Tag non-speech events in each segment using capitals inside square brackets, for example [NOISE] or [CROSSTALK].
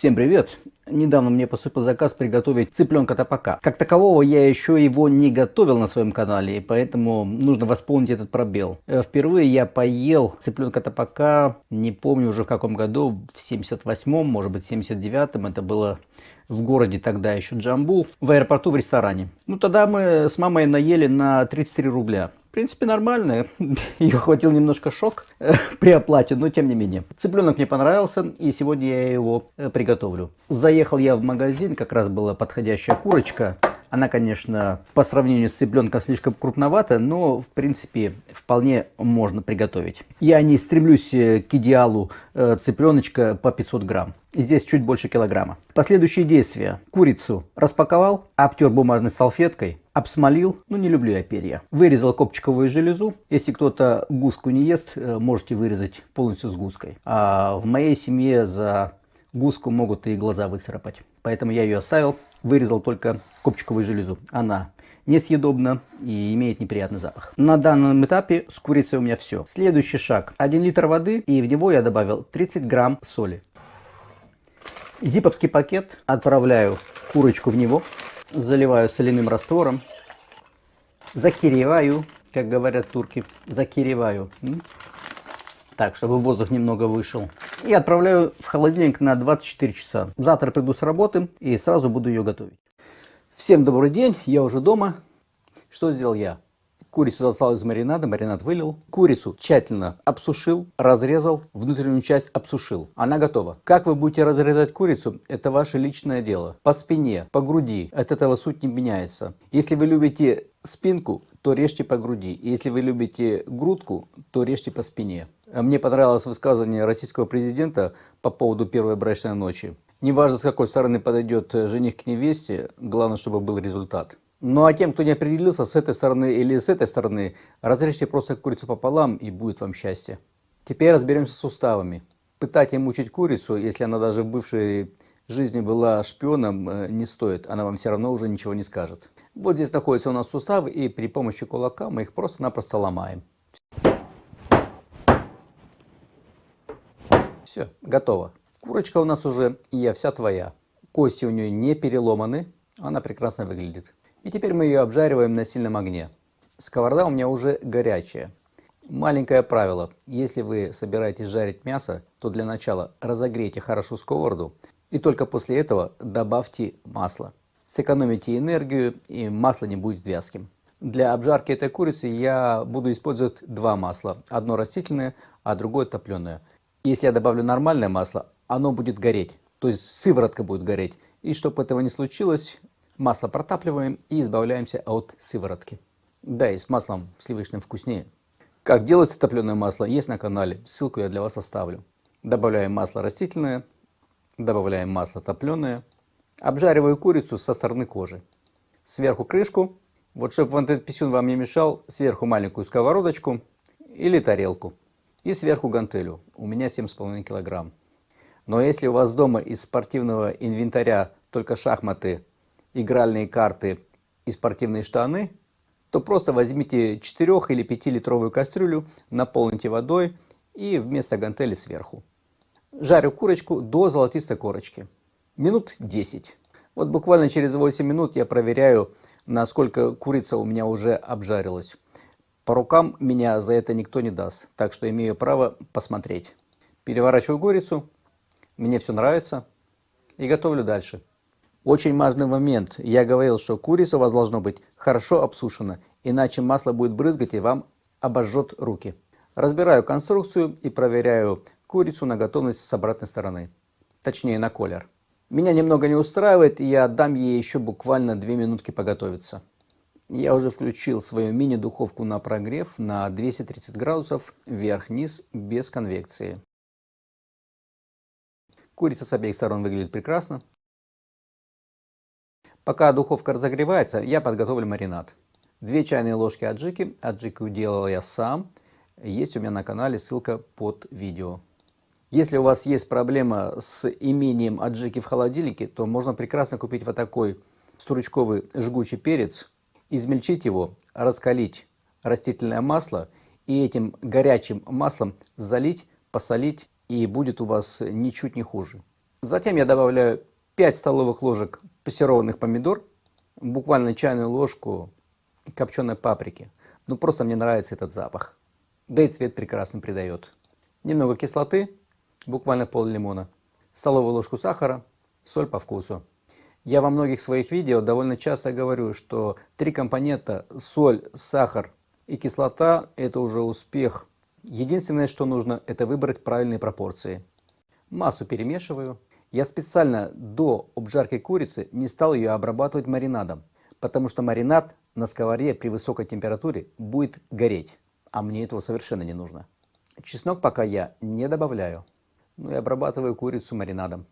Всем привет! Недавно мне поступил заказ приготовить цыпленка топака. Как такового я еще его не готовил на своем канале, и поэтому нужно восполнить этот пробел. Э, впервые я поел цыпленка топака, не помню уже в каком году, в 78-м, может быть 79-м, это было в городе тогда еще Джамбул, в аэропорту в ресторане. Ну тогда мы с мамой наели на 33 рубля. В принципе, нормально. [LAUGHS] Ее хватил немножко шок э, при оплате, но тем не менее. Цыпленок мне понравился, и сегодня я его э, приготовлю. Заехал я в магазин, как раз была подходящая курочка. Она, конечно, по сравнению с цыпленком слишком крупновата, но, в принципе, вполне можно приготовить. Я не стремлюсь э, к идеалу цыпленочка по 500 грамм. Здесь чуть больше килограмма. Последующие действия. Курицу распаковал, обтер бумажной салфеткой, обсмолил, ну не люблю я перья. Вырезал копчиковую железу. Если кто-то гуску не ест, э, можете вырезать полностью с гуской. А в моей семье за гуску могут и глаза выцарапать. Поэтому я ее оставил, вырезал только копчиковую железу. Она несъедобна и имеет неприятный запах. На данном этапе с курицей у меня все. Следующий шаг. 1 литр воды и в него я добавил 30 грамм соли. Зиповский пакет отправляю курочку в него заливаю соляным раствором, закиреваю, как говорят турки, закиреваю. Так, чтобы воздух немного вышел. И отправляю в холодильник на 24 часа. Завтра приду с работы и сразу буду ее готовить. Всем добрый день, я уже дома. Что сделал я? Курицу достал из маринада, маринад вылил. Курицу тщательно обсушил, разрезал, внутреннюю часть обсушил. Она готова. Как вы будете разрезать курицу, это ваше личное дело. По спине, по груди, от этого суть не меняется. Если вы любите спинку, то режьте по груди. Если вы любите грудку, то режьте по спине. Мне понравилось высказывание российского президента по поводу первой брачной ночи. Неважно, с какой стороны подойдет жених к невесте, главное, чтобы был результат. Ну а тем, кто не определился с этой стороны или с этой стороны, разрежьте просто курицу пополам и будет вам счастье. Теперь разберемся с суставами. Пытать и мучить курицу, если она даже в бывшей жизни была шпионом, э, не стоит. Она вам все равно уже ничего не скажет. Вот здесь находятся у нас суставы, и при помощи кулака мы их просто-напросто ломаем. Все, готово. Курочка у нас уже я вся твоя. Кости у нее не переломаны, она прекрасно выглядит. И теперь мы ее обжариваем на сильном огне. Сковорода у меня уже горячая. Маленькое правило. Если вы собираетесь жарить мясо, то для начала разогрейте хорошо сковороду и только после этого добавьте масло. Сэкономите энергию и масло не будет вязким. Для обжарки этой курицы я буду использовать два масла. Одно растительное, а другое топленое. Если я добавлю нормальное масло, оно будет гореть. То есть сыворотка будет гореть. И чтобы этого не случилось, Масло протапливаем и избавляемся от сыворотки. Да, и с маслом сливочным вкуснее. Как делается топленое масло, есть на канале. Ссылку я для вас оставлю. Добавляем масло растительное, добавляем масло топленое. Обжариваю курицу со стороны кожи. Сверху крышку. Вот чтобы вот этот писюн вам не мешал, сверху маленькую сковородочку или тарелку. И сверху гантелю. У меня 7,5 килограмм. Но если у вас дома из спортивного инвентаря только шахматы, игральные карты и спортивные штаны, то просто возьмите 4 или 5 литровую кастрюлю, наполните водой и вместо гантели сверху. Жарю курочку до золотистой корочки. Минут 10. Вот буквально через 8 минут я проверяю, насколько курица у меня уже обжарилась. По рукам меня за это никто не даст, так что имею право посмотреть. Переворачиваю курицу, мне все нравится и готовлю дальше. Очень важный момент. Я говорил, что курица у вас должно быть хорошо обсушена, иначе масло будет брызгать и вам обожжет руки. Разбираю конструкцию и проверяю курицу на готовность с обратной стороны. Точнее на колер. Меня немного не устраивает, и я дам ей еще буквально 2 минутки поготовиться. Я уже включил свою мини-духовку на прогрев на 230 градусов вверх-вниз без конвекции. Курица с обеих сторон выглядит прекрасно. Пока духовка разогревается, я подготовлю маринад. Две чайные ложки аджики. Аджику делал я сам. Есть у меня на канале, ссылка под видео. Если у вас есть проблема с имением аджики в холодильнике, то можно прекрасно купить вот такой стручковый жгучий перец, измельчить его, раскалить растительное масло и этим горячим маслом залить, посолить, и будет у вас ничуть не хуже. Затем я добавляю 5 столовых ложек пассерованных помидор, буквально чайную ложку копченой паприки. Ну просто мне нравится этот запах. Да и цвет прекрасно придает. Немного кислоты, буквально пол лимона, столовую ложку сахара, соль по вкусу. Я во многих своих видео довольно часто говорю, что три компонента соль, сахар и кислота – это уже успех. Единственное, что нужно, это выбрать правильные пропорции. Массу перемешиваю. Я специально до обжарки курицы не стал ее обрабатывать маринадом, потому что маринад на сковороде при высокой температуре будет гореть, а мне этого совершенно не нужно. Чеснок пока я не добавляю, но и обрабатываю курицу маринадом.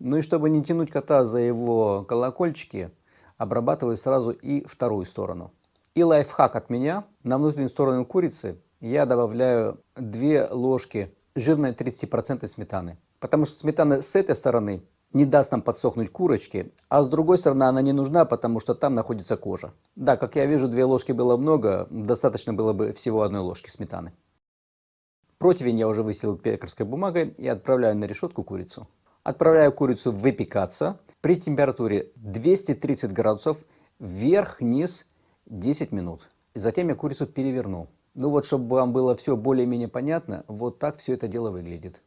Ну и чтобы не тянуть кота за его колокольчики, обрабатываю сразу и вторую сторону. И лайфхак от меня. На внутреннюю сторону курицы я добавляю 2 ложки жирной 30% сметаны. Потому что сметана с этой стороны не даст нам подсохнуть курочки, а с другой стороны она не нужна, потому что там находится кожа. Да, как я вижу, две ложки было много, достаточно было бы всего одной ложки сметаны. Противень я уже выстелил пекарской бумагой и отправляю на решетку курицу. Отправляю курицу выпекаться при температуре 230 градусов вверх-вниз 10 минут. И затем я курицу переверну. Ну вот, чтобы вам было все более-менее понятно, вот так все это дело выглядит.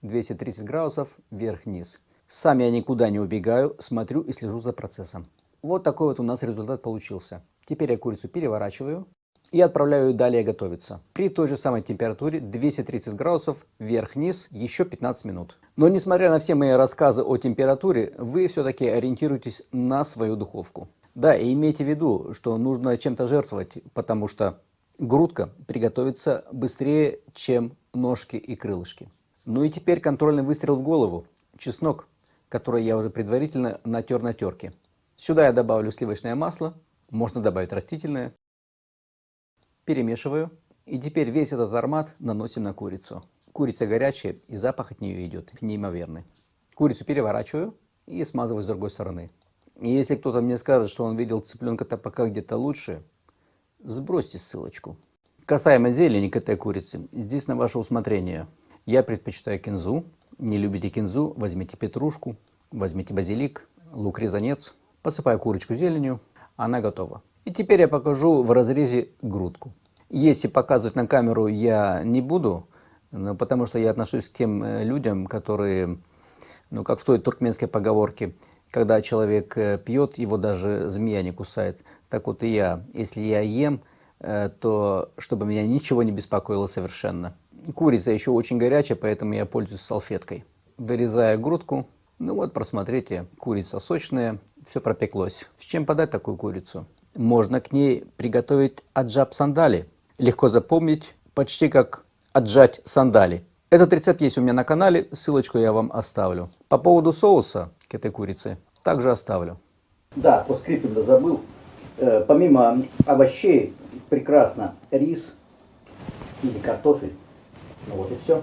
230 градусов вверх-вниз. Сам я никуда не убегаю, смотрю и слежу за процессом. Вот такой вот у нас результат получился. Теперь я курицу переворачиваю и отправляю ее далее готовиться. При той же самой температуре 230 градусов вверх-вниз еще 15 минут. Но несмотря на все мои рассказы о температуре, вы все-таки ориентируйтесь на свою духовку. Да, и имейте в виду, что нужно чем-то жертвовать, потому что грудка приготовится быстрее, чем ножки и крылышки. Ну и теперь контрольный выстрел в голову. Чеснок, который я уже предварительно натер на терке. Сюда я добавлю сливочное масло, можно добавить растительное перемешиваю. И теперь весь этот аромат наносим на курицу. Курица горячая и запах от нее идет неимоверный. Курицу переворачиваю и смазываю с другой стороны. И если кто-то мне скажет, что он видел цыпленка пока где-то лучше, сбросьте ссылочку. Касаемо зелени к этой курице, здесь на ваше усмотрение. Я предпочитаю кинзу. Не любите кинзу, возьмите петрушку, возьмите базилик, лук-резанец. Посыпаю курочку зеленью, она готова. И теперь я покажу в разрезе грудку. Если показывать на камеру я не буду, потому что я отношусь к тем э, людям, которые, ну как в той туркменской поговорке, когда человек э, пьет, его даже змея не кусает. Так вот и я, если я ем, э, то чтобы меня ничего не беспокоило совершенно. Курица еще очень горячая, поэтому я пользуюсь салфеткой. Вырезая грудку, ну вот просмотрите, курица сочная, все пропеклось. С чем подать такую курицу? Можно к ней приготовить аджаб сандали. Легко запомнить, почти как отжать сандали. Этот рецепт есть у меня на канале, ссылочку я вам оставлю. По поводу соуса к этой курице также оставлю. Да, по скрипту забыл. Э, помимо овощей, прекрасно рис или картофель. Ну вот и все.